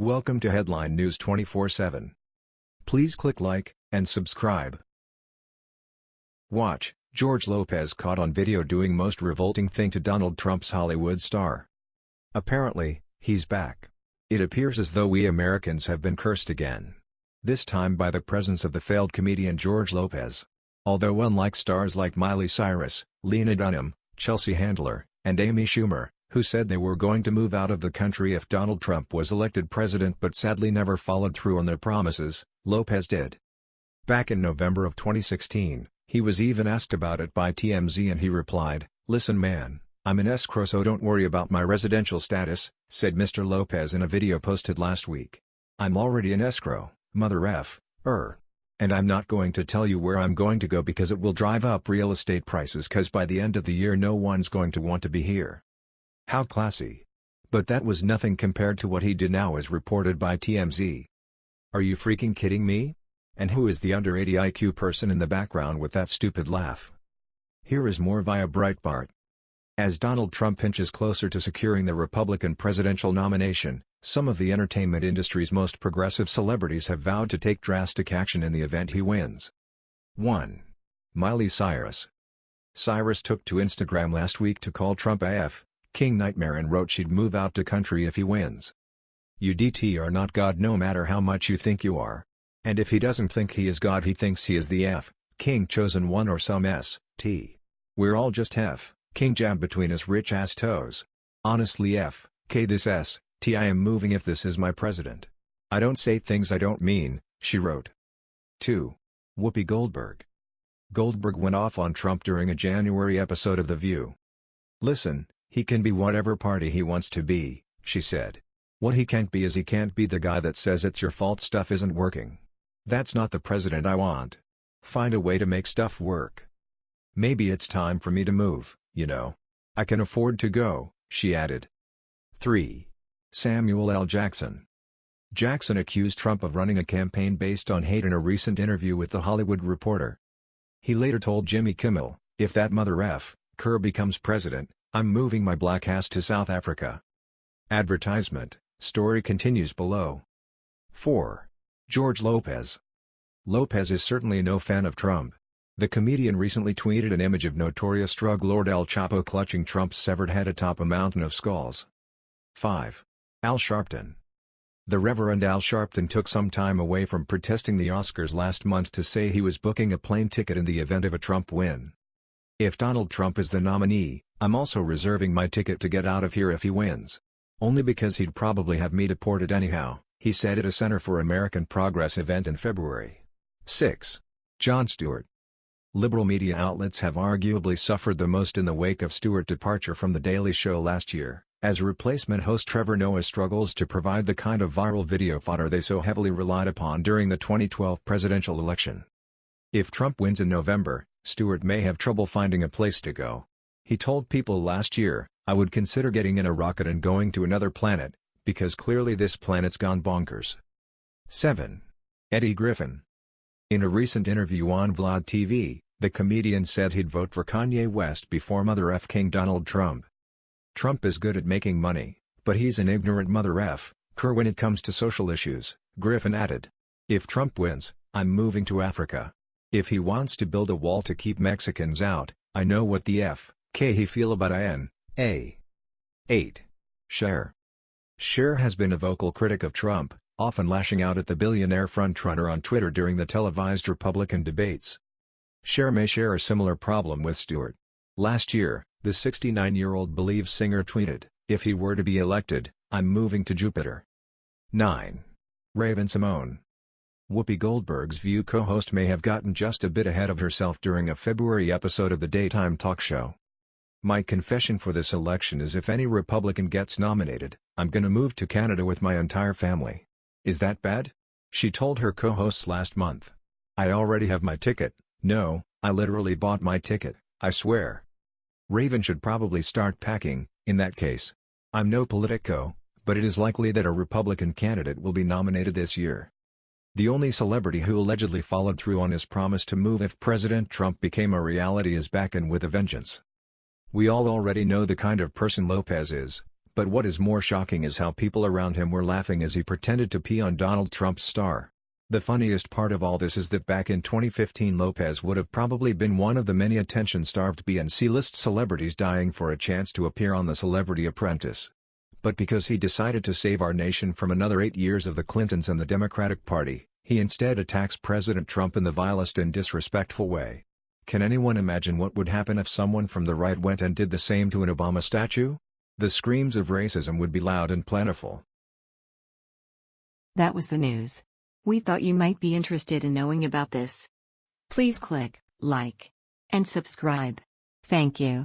Welcome to Headline News 24/7. Please click like and subscribe. Watch, George Lopez caught on video doing most revolting thing to Donald Trump's Hollywood star. Apparently, he's back. It appears as though we Americans have been cursed again. This time by the presence of the failed comedian George Lopez. Although unlike stars like Miley Cyrus, Lena Dunham, Chelsea Handler, and Amy Schumer, who said they were going to move out of the country if Donald Trump was elected president but sadly never followed through on their promises, Lopez did. Back in November of 2016, he was even asked about it by TMZ and he replied, Listen man, I'm in escrow so don't worry about my residential status, said Mr. Lopez in a video posted last week. I'm already in escrow, mother f, er. And I'm not going to tell you where I'm going to go because it will drive up real estate prices cause by the end of the year no one's going to want to be here. How classy. But that was nothing compared to what he did now as reported by TMZ. Are you freaking kidding me? And who is the under 80 IQ person in the background with that stupid laugh? Here is more via Breitbart. As Donald Trump inches closer to securing the Republican presidential nomination, some of the entertainment industry's most progressive celebrities have vowed to take drastic action in the event he wins. 1. Miley Cyrus Cyrus took to Instagram last week to call Trump a F, King Nightmare and wrote she'd move out to country if he wins. UDT are not God no matter how much you think you are. And if he doesn't think he is God he thinks he is the F, King chosen one or some S, T. We're all just F, King jab between his rich ass toes. Honestly F, K this S, T I am moving if this is my president. I don't say things I don't mean, she wrote. 2. Whoopi Goldberg. Goldberg went off on Trump during a January episode of The View. Listen, he can be whatever party he wants to be, she said. What he can't be is he can't be the guy that says it's your fault stuff isn't working. That's not the president I want. Find a way to make stuff work. Maybe it's time for me to move, you know. I can afford to go, she added. 3. Samuel L. Jackson. Jackson accused Trump of running a campaign based on hate in a recent interview with The Hollywood Reporter. He later told Jimmy Kimmel, if that mother F, Kerr becomes president, I'm moving my black ass to South Africa. Advertisement, story continues below. 4. George Lopez. Lopez is certainly no fan of Trump. The comedian recently tweeted an image of notorious drug lord El Chapo clutching Trump's severed head atop a mountain of skulls. 5. Al Sharpton. The Reverend Al Sharpton took some time away from protesting the Oscars last month to say he was booking a plane ticket in the event of a Trump win. If Donald Trump is the nominee, I'm also reserving my ticket to get out of here if he wins. Only because he'd probably have me deported anyhow, he said at a Center for American Progress event in February. 6. Jon Stewart Liberal media outlets have arguably suffered the most in the wake of Stewart's departure from The Daily Show last year, as replacement host Trevor Noah struggles to provide the kind of viral video fodder they so heavily relied upon during the 2012 presidential election. If Trump wins in November, Stewart may have trouble finding a place to go. He told people last year, I would consider getting in a rocket and going to another planet, because clearly this planet's gone bonkers. 7. Eddie Griffin In a recent interview on Vlad TV, the comedian said he'd vote for Kanye West before Mother F. King Donald Trump. Trump is good at making money, but he's an ignorant Mother F. Kerr when it comes to social issues, Griffin added. If Trump wins, I'm moving to Africa. If he wants to build a wall to keep Mexicans out, I know what the F. K he feel about IN, A. 8. Cher. Cher has been a vocal critic of Trump, often lashing out at the billionaire frontrunner on Twitter during the televised Republican debates. Cher may share a similar problem with Stewart. Last year, the 69-year-old believes singer tweeted, if he were to be elected, I'm moving to Jupiter. 9. Raven-Symoné Whoopi Goldberg's View co-host may have gotten just a bit ahead of herself during a February episode of the daytime talk show. My confession for this election is if any Republican gets nominated, I'm gonna move to Canada with my entire family. Is that bad? She told her co-hosts last month. I already have my ticket, no, I literally bought my ticket, I swear. Raven should probably start packing, in that case. I'm no politico, but it is likely that a Republican candidate will be nominated this year. The only celebrity who allegedly followed through on his promise to move if President Trump became a reality is back and with a vengeance. We all already know the kind of person Lopez is, But what is more shocking is how people around him were laughing as he pretended to pee on Donald Trump's star. The funniest part of all this is that back in 2015 Lopez would have probably been one of the many attention-starved B and C-list celebrities dying for a chance to appear on The Celebrity Apprentice. But because he decided to save our nation from another eight years of the Clintons and the Democratic Party, he instead attacks President Trump in the vilest and disrespectful way. Can anyone imagine what would happen if someone from the right went and did the same to an Obama statue? The screams of racism would be loud and plentiful. That was the news. We thought you might be interested in knowing about this. Please click like and subscribe. Thank you.